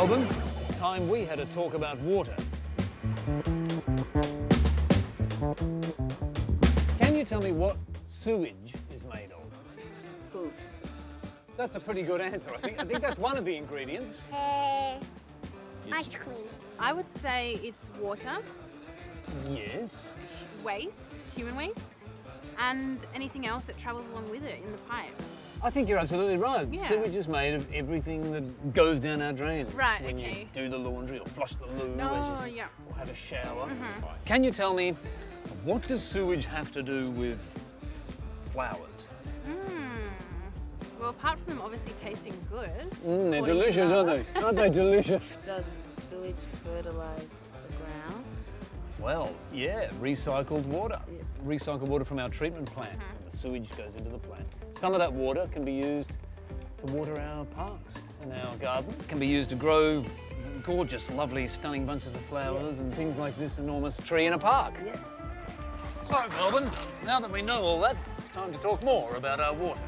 Melbourne, it's time we had a talk about water. Can you tell me what sewage is made of? Poop. That's a pretty good answer. I think, I think that's one of the ingredients. Uh, Yes. ice cream. I would say it's water, Yes. waste, human waste, and anything else that travels along with it in the pipe. I think you're absolutely right. Yeah. Sewage is made of everything that goes down our drains. Right, when okay. you do the laundry or flush the loo Oh, as you yeah. or have a shower. Mhm. Right. Can you tell me what does sewage have to do with flowers? Mm. Well, apart from them obviously tasting good. Mm, they're delicious, aren't they? Aren't they delicious? Does sewage fertilize the ground? Well, yeah, recycled water. Yes. Recycled water from our treatment plant. Mm-hmm. And the sewage goes into the plant. Some of that water can be used to water our parks and our gardens. It can be used to grow gorgeous, lovely, stunning bunches of flowers and things like this enormous tree in a park. Yes. So, Melbourne, now that we know all that, it's time to talk more about our water.